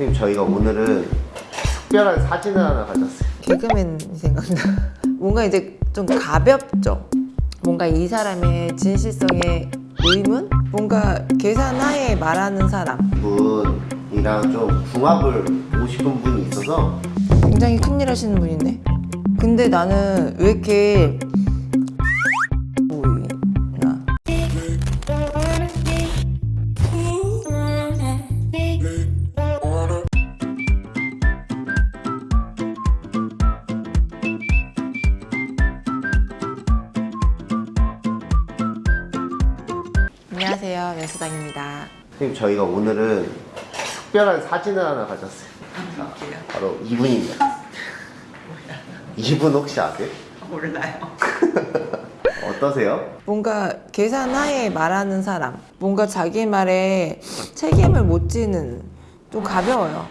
선생님 저희가 오늘은 특별한 사진을 하나 가졌어요 개그맨이 생각나. 뭔가 이제 좀 가볍죠. 뭔가 이 사람의 진실성의 의문? 뭔가 계산하에 말하는 사람. 분이랑 좀 궁합을 보고 싶은 분이 있어서 굉장히 큰일 하시는 분인데. 근데 나는 왜 이렇게 안녕하세요, 면수당입니다. 선생님 저희가 오늘은 특별한 사진을 하나 가졌어요 자, 바로 이분입니다 이분 혹시 아세요? 몰라요. 어떠세요? 뭔가 계산하에 말하는 사람 뭔가 자기 말에 책임을 못 지는 좀 가벼워요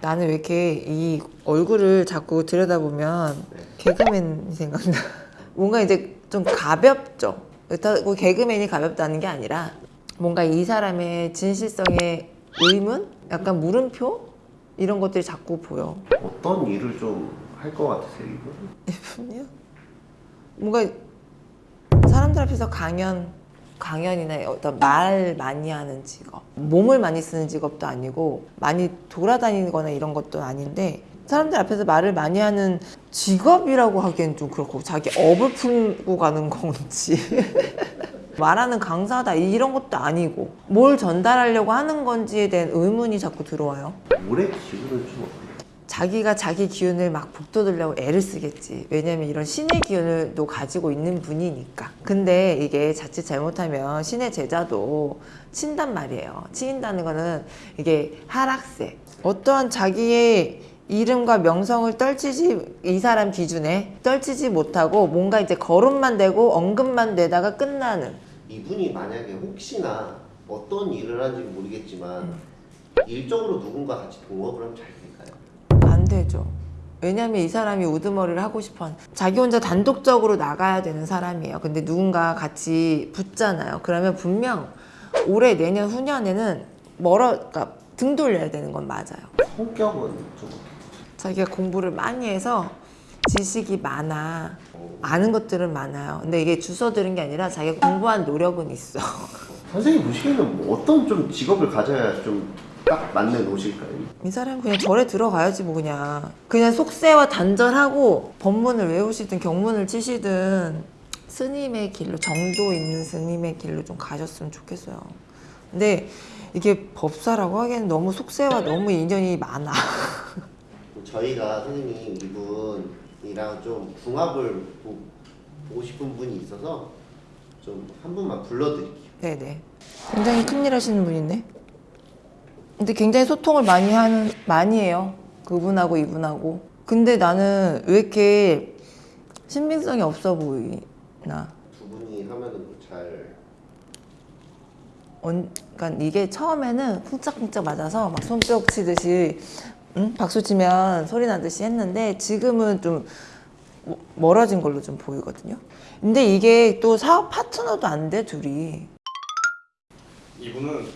나는 왜 이렇게 이 얼굴을 자꾸 들여다보면 개그맨이 생각나 뭔가 이제 좀 가볍죠 그렇다고 개그맨이 가볍다는 게 아니라 뭔가 이 사람의 진실성의 의문? 약간 물음표? 이런 것들이 자꾸 보여 어떤 일을 좀 할 것 같으세요 이분? 이분이요? 뭔가 사람들 앞에서 강연 강연이나 어떤 말 많이 하는 직업 몸을 많이 쓰는 직업도 아니고 많이 돌아다니거나 이런 것도 아닌데 사람들 앞에서 말을 많이 하는 직업이라고 하기엔 좀 그렇고 자기 업을 풀고 가는 건지 말하는 강사다 이런 것도 아니고 뭘 전달하려고 하는 건지에 대한 의문이 자꾸 들어와요 올해 기분은 좀? 자기가 자기 기운을 막 북돋으려고 애를 쓰겠지. 왜냐면 이런 신의 기운을 또 가지고 있는 분이니까. 근데 이게 자칫 잘못하면 신의 제자도 친단 말이에요. 치인다는 거는 이게 하락세. 어떠한 자기의 이름과 명성을 떨치지 이 사람 기준에 떨치지 못하고 뭔가 이제 거론만 되고 언급만 되다가 끝나는 이분이 만약에 혹시나 어떤 일을 하는지 모르겠지만 일적으로 누군가 같이 동업을 하면 잘 될까요? 안 되죠. 왜냐면 이 사람이 우두머리를 하고 싶어 자기 혼자 단독적으로 나가야 되는 사람이에요. 근데 누군가 같이 붙잖아요. 그러면 분명 올해 내년 후년에는 멀어 그러니까 등 돌려야 되는 건 맞아요. 성격은 좀 자기가 공부를 많이 해서 지식이 많아. 아는 것들은 많아요. 근데 이게 주워 들은 게 아니라 자기가 공부한 노력은 있어. 선생님 보시기에는 뭐 어떤 좀 직업을 가져야 좀 딱 맞는 옷일까요? 이 사람 그냥 절에 들어가야지 뭐 그냥 그냥 속세와 단절하고 법문을 외우시든 경문을 치시든 스님의 길로 정도 있는 스님의 길로 좀 가셨으면 좋겠어요 근데 이게 법사라고 하기에는 너무 속세와 너무 인연이 많아 저희가 선생님 이분이랑 좀 궁합을 보, 보고 싶은 분이 있어서 좀 한 분만 불러드릴게요. 네네. 굉장히 큰일 하시는 분인데 근데 굉장히 소통을 많이 하는 많이 해요. 그분하고 이분하고. 근데 나는 왜 이렇게 신빙성이 없어 보이나? 두 분이 하면은 뭐잘 언, 그러니까 이게 처음에는 쿵짝쿵짝 맞아서 막 손뼉 치듯이 응? 박수 치면 소리 나듯이 했는데 지금은 좀 뭐- 멀어진 걸로 좀 보이거든요. 근데 이게 또 사업 파트너도 안 돼 둘이. 이분은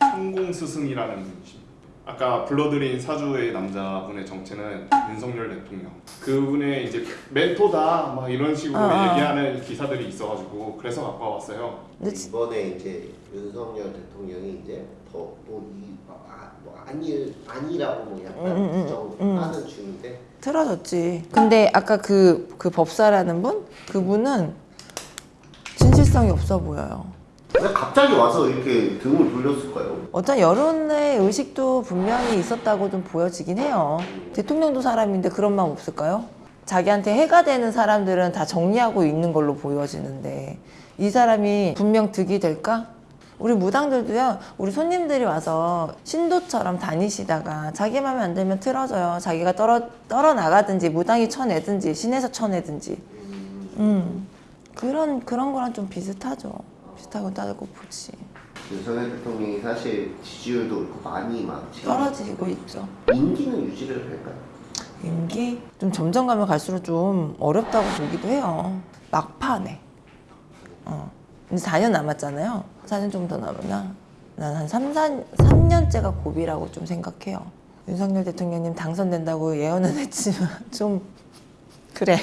성공 스승이라는 분이십니다. 아까 불러드린 사주의 남자분의 정체는 윤석열 대통령. 그분의 이제 멘토다 막 이런 식으로 아, 아. 얘기하는 기사들이 있어가지고 그래서 갖고 왔어요. 근데 이번에 이제 윤석열 대통령이 이제 더뭐이 아, 뭐 아니 아니라고 뭐 약간 음, 음, 음, 부정하는 중인데 틀어졌지. 근데 아까 그, 그 법사라는 분? 그분은 진실성이 없어 보여요. 왜 갑자기 와서 이렇게 등을 돌렸을까요? 어떤 여론의 의식도 분명히 있었다고 좀 보여지긴 해요. 대통령도 사람인데 그런 마음 없을까요? 자기한테 해가 되는 사람들은 다 정리하고 있는 걸로 보여지는데 이 사람이 분명 득이 될까? 우리 무당들도요, 우리 손님들이 와서 신도처럼 다니시다가 자기 맘에 안 들면 틀어져요. 자기가 떨어, 떨어 나가든지 무당이 쳐내든지 신에서 쳐내든지. 음, 그런, 그런 거랑 좀 비슷하죠. 비슷하고 따르고 보지. 윤석열 대통령이 사실 지지율도 그렇고 많이 막 떨어지고 있죠. 인기는 유지를 할까요? 임기 좀 점점 가면 갈수록 좀 어렵다고 보기도 해요. 막판에. 어. 이제 4년 남았잖아요. 4년 좀더 남았나? 난 한 3, 4, 3년째가 고비라고 좀 생각해요. 윤석열 대통령님 당선된다고 예언은 했지만 좀 그래.